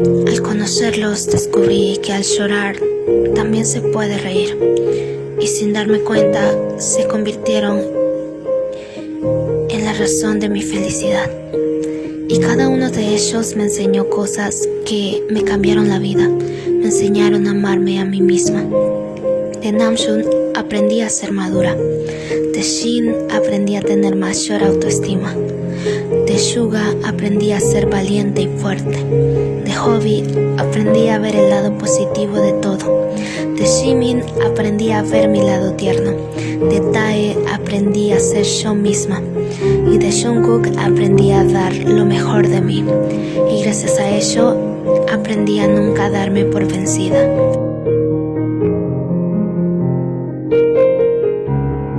Al conocerlos descubrí que al llorar también se puede reír. Y sin darme cuenta se convirtieron en la razón de mi felicidad. Y cada uno de ellos me enseñó cosas que me cambiaron la vida, me enseñaron a amarme a mí misma. De Namjoon aprendí a ser madura, de Shin aprendí a tener mayor autoestima, de Suga aprendí a ser valiente y fuerte, Hobby aprendí a ver el lado positivo de todo, de Jimin aprendí a ver mi lado tierno, de Tae aprendí a ser yo misma. Y de Jungkook aprendí a dar lo mejor de mí. Y gracias a ello aprendí a nunca darme por vencida.